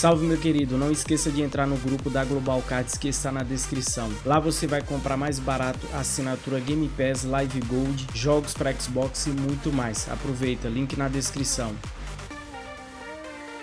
Salve meu querido, não esqueça de entrar no grupo da Global Cards que está na descrição. Lá você vai comprar mais barato assinatura Game Pass, Live Gold, jogos para Xbox e muito mais. Aproveita, link na descrição.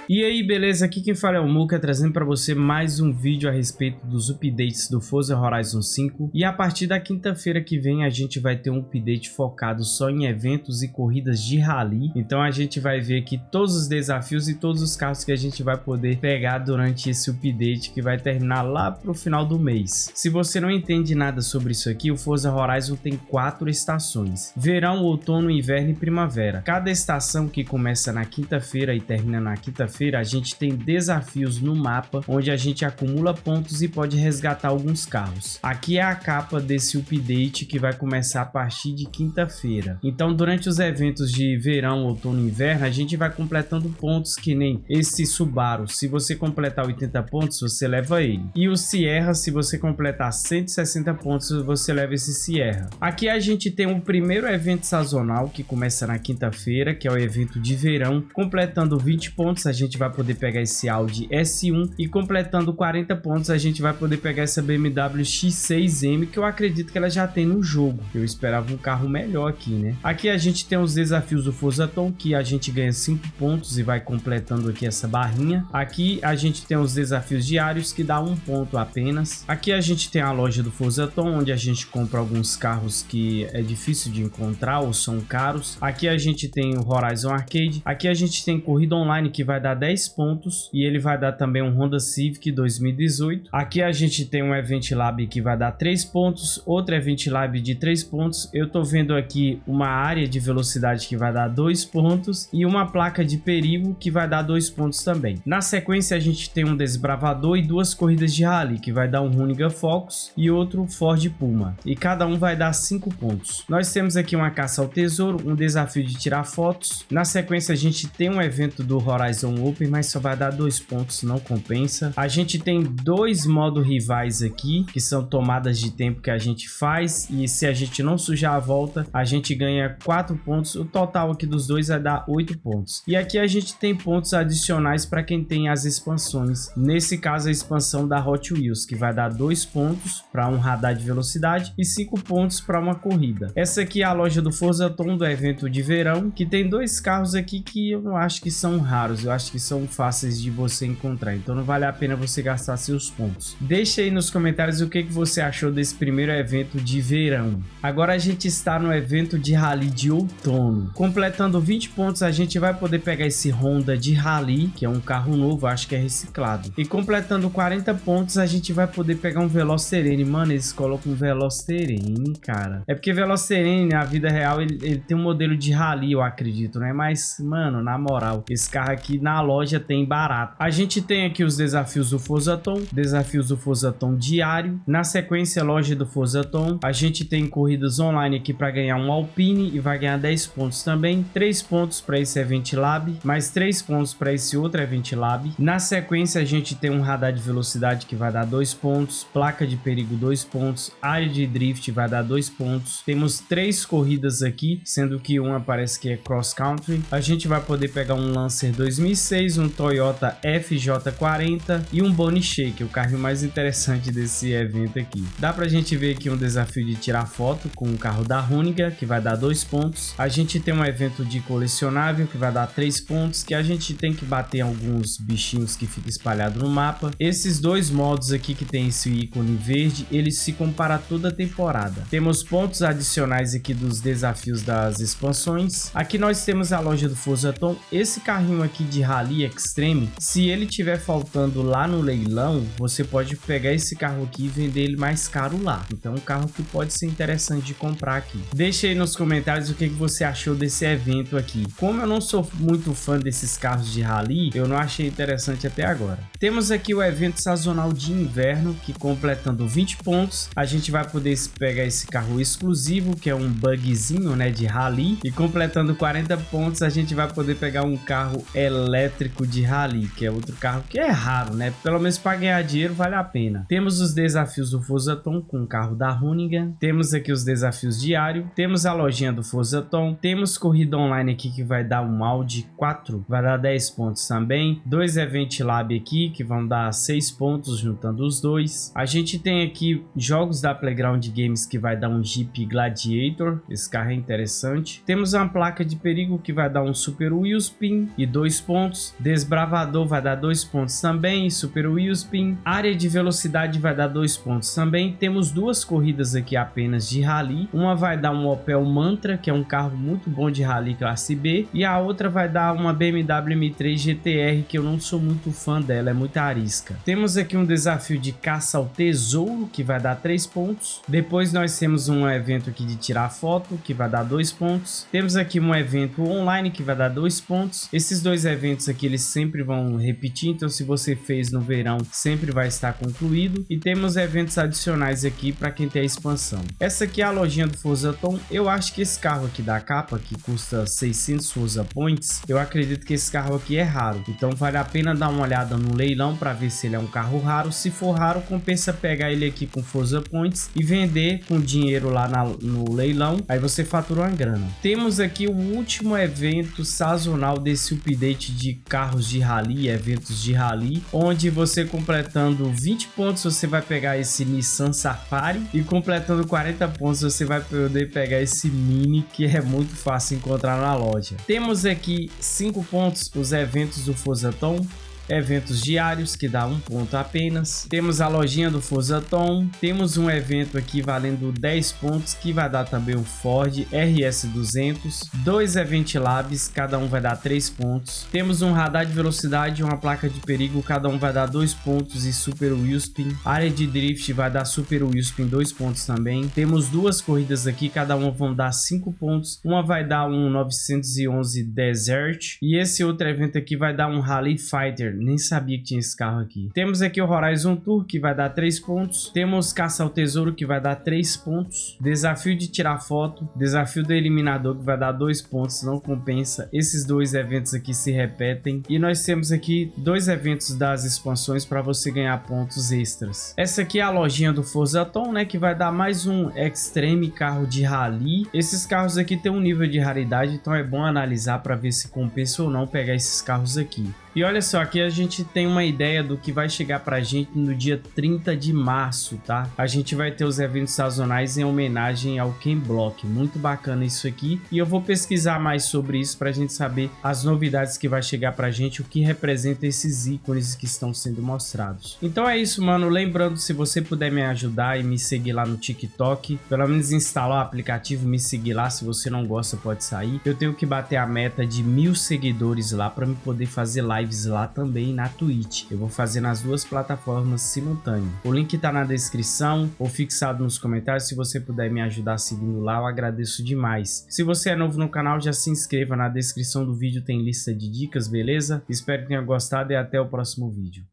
E aí, beleza? Aqui quem fala é o Muka, trazendo para você mais um vídeo a respeito dos updates do Forza Horizon 5. E a partir da quinta-feira que vem a gente vai ter um update focado só em eventos e corridas de rally. Então a gente vai ver aqui todos os desafios e todos os carros que a gente vai poder pegar durante esse update que vai terminar lá pro final do mês. Se você não entende nada sobre isso aqui, o Forza Horizon tem quatro estações. Verão, outono, inverno e primavera. Cada estação que começa na quinta-feira e termina na quinta-feira feira a gente tem desafios no mapa, onde a gente acumula pontos e pode resgatar alguns carros. Aqui é a capa desse update que vai começar a partir de quinta-feira. Então, durante os eventos de verão, outono e inverno, a gente vai completando pontos que nem esse Subaru. Se você completar 80 pontos, você leva ele. E o Sierra, se você completar 160 pontos, você leva esse Sierra. Aqui a gente tem o primeiro evento sazonal, que começa na quinta-feira, que é o evento de verão. Completando 20 pontos, a gente gente vai poder pegar esse Audi S1 e completando 40 pontos a gente vai poder pegar essa BMW X6M que eu acredito que ela já tem no jogo. Eu esperava um carro melhor aqui, né? Aqui a gente tem os desafios do Forza Tom que a gente ganha 5 pontos e vai completando aqui essa barrinha. Aqui a gente tem os desafios diários que dá um ponto apenas. Aqui a gente tem a loja do Forza Tom onde a gente compra alguns carros que é difícil de encontrar ou são caros. Aqui a gente tem o Horizon Arcade. Aqui a gente tem corrida online que vai dar 10 pontos e ele vai dar também um Honda Civic 2018. Aqui a gente tem um Event Lab que vai dar 3 pontos, outro Event Lab de 3 pontos. Eu tô vendo aqui uma área de velocidade que vai dar 2 pontos e uma placa de perigo que vai dar 2 pontos também. Na sequência a gente tem um Desbravador e duas corridas de rally que vai dar um Hoonigan Focus e outro Ford Puma. E cada um vai dar 5 pontos. Nós temos aqui uma caça ao tesouro, um desafio de tirar fotos. Na sequência a gente tem um evento do Horizon Open, mas só vai dar dois pontos, não compensa. A gente tem dois modos rivais aqui, que são tomadas de tempo que a gente faz, e se a gente não sujar a volta, a gente ganha quatro pontos. O total aqui dos dois vai dar oito pontos. E aqui a gente tem pontos adicionais para quem tem as expansões. Nesse caso, a expansão da Hot Wheels, que vai dar dois pontos para um radar de velocidade e cinco pontos para uma corrida. Essa aqui é a loja do Forza Tom do evento de verão, que tem dois carros aqui que eu acho que são raros. Eu acho que são fáceis de você encontrar, então não vale a pena você gastar seus pontos. Deixa aí nos comentários o que, que você achou desse primeiro evento de verão. Agora a gente está no evento de rally de outono. Completando 20 pontos a gente vai poder pegar esse Honda de rally, que é um carro novo, acho que é reciclado. E completando 40 pontos a gente vai poder pegar um Veloz Terene. Mano, eles colocam um Veloz Terene, cara. É porque Veloz Terene, na vida real, ele, ele tem um modelo de rally, eu acredito, né? Mas, mano, na moral, esse carro aqui na loja tem barato. A gente tem aqui os desafios do Forzaton, desafios do Forzaton diário. Na sequência, loja do Forzaton. A gente tem corridas online aqui para ganhar um Alpine e vai ganhar 10 pontos também. 3 pontos para esse Event Lab, mais 3 pontos para esse outro Event Lab. Na sequência, a gente tem um radar de velocidade que vai dar 2 pontos, placa de perigo 2 pontos, área de drift vai dar 2 pontos. Temos 3 corridas aqui, sendo que uma parece que é cross country. A gente vai poder pegar um Lancer 2006, um Toyota FJ40 e um Boni Shake, o carro mais interessante desse evento aqui. Dá pra gente ver aqui um desafio de tirar foto com o carro da Runiga, que vai dar dois pontos. A gente tem um evento de colecionável, que vai dar três pontos, que a gente tem que bater alguns bichinhos que ficam espalhados no mapa. Esses dois modos aqui que tem esse ícone verde, eles se comparam toda a temporada. Temos pontos adicionais aqui dos desafios das expansões. Aqui nós temos a loja do Forza Tom. Esse carrinho aqui de Rally Extreme, se ele tiver faltando lá no leilão, você pode pegar esse carro aqui e vender ele mais caro lá. Então um carro que pode ser interessante de comprar aqui. Deixa aí nos comentários o que, que você achou desse evento aqui. Como eu não sou muito fã desses carros de rally, eu não achei interessante até agora. Temos aqui o evento sazonal de inverno, que completando 20 pontos, a gente vai poder pegar esse carro exclusivo, que é um bugzinho né, de rally, e completando 40 pontos, a gente vai poder pegar um carro elétrico elétrico de rally, que é outro carro que é raro, né? Pelo menos para ganhar dinheiro vale a pena. Temos os desafios do Forzaton com o carro da Runigan. Temos aqui os desafios diários. Temos a lojinha do Forzaton. Temos corrida online aqui que vai dar um Audi 4, vai dar 10 pontos também. Dois Event Lab aqui que vão dar 6 pontos juntando os dois. A gente tem aqui jogos da Playground Games que vai dar um Jeep Gladiator. Esse carro é interessante. Temos uma placa de perigo que vai dar um Super Wheelspin e 2 pontos. Desbravador vai dar 2 pontos também. Super Wheelspin. Área de velocidade vai dar 2 pontos também. Temos duas corridas aqui apenas de rally. Uma vai dar um Opel Mantra, que é um carro muito bom de rally classe B. E a outra vai dar uma BMW M3 GTR, que eu não sou muito fã dela, é muito arisca. Temos aqui um desafio de caça ao tesouro, que vai dar 3 pontos. Depois nós temos um evento aqui de tirar foto, que vai dar 2 pontos. Temos aqui um evento online, que vai dar 2 pontos. Esses dois eventos aqui, eles sempre vão repetir, então se você fez no verão, sempre vai estar concluído. E temos eventos adicionais aqui para quem tem a expansão. Essa aqui é a lojinha do Forza Tom. Eu acho que esse carro aqui da capa, que custa 600 Forza Points, eu acredito que esse carro aqui é raro. Então vale a pena dar uma olhada no leilão para ver se ele é um carro raro. Se for raro, compensa pegar ele aqui com Forza Points e vender com dinheiro lá na, no leilão. Aí você fatura uma grana. Temos aqui o último evento sazonal desse update de carros de rally, eventos de rally, onde você completando 20 pontos você vai pegar esse Nissan Safari e completando 40 pontos você vai poder pegar esse Mini que é muito fácil encontrar na loja. Temos aqui 5 pontos os eventos do Forza Tom, eventos diários que dá um ponto apenas. Temos a lojinha do Forza Tom, temos um evento aqui valendo 10 pontos que vai dar também o Ford RS200, dois Event Labs, cada um vai dar 3 pontos. Temos um radar de velocidade uma placa de perigo, cada um vai dar 2 pontos e Super Wheelspin. Área de drift vai dar Super Wheelspin 2 pontos também. Temos duas corridas aqui, cada uma vão dar 5 pontos. Uma vai dar um 911 Desert e esse outro evento aqui vai dar um Rally Fighter nem sabia que tinha esse carro aqui. Temos aqui o Horizon Tour, que vai dar 3 pontos. Temos Caça ao Tesouro, que vai dar 3 pontos. Desafio de tirar foto. Desafio do Eliminador, que vai dar 2 pontos. Não compensa. Esses dois eventos aqui se repetem. E nós temos aqui dois eventos das expansões para você ganhar pontos extras. Essa aqui é a lojinha do Forza Tom, né? Que vai dar mais um Extreme carro de rally. Esses carros aqui tem um nível de raridade, então é bom analisar para ver se compensa ou não pegar esses carros aqui. E olha só, aqui a gente tem uma ideia do que vai chegar pra gente no dia 30 de março, tá? A gente vai ter os eventos sazonais em homenagem ao Ken Block. Muito bacana isso aqui. E eu vou pesquisar mais sobre isso pra gente saber as novidades que vai chegar pra gente, o que representa esses ícones que estão sendo mostrados. Então é isso, mano. Lembrando, se você puder me ajudar e me seguir lá no TikTok, pelo menos instalar o aplicativo, me seguir lá. Se você não gosta, pode sair. Eu tenho que bater a meta de mil seguidores lá pra me poder fazer live lives lá também na Twitch. Eu vou fazer nas duas plataformas simultâneo. O link tá na descrição ou fixado nos comentários. Se você puder me ajudar seguindo lá, eu agradeço demais. Se você é novo no canal, já se inscreva. Na descrição do vídeo tem lista de dicas, beleza? Espero que tenha gostado e até o próximo vídeo.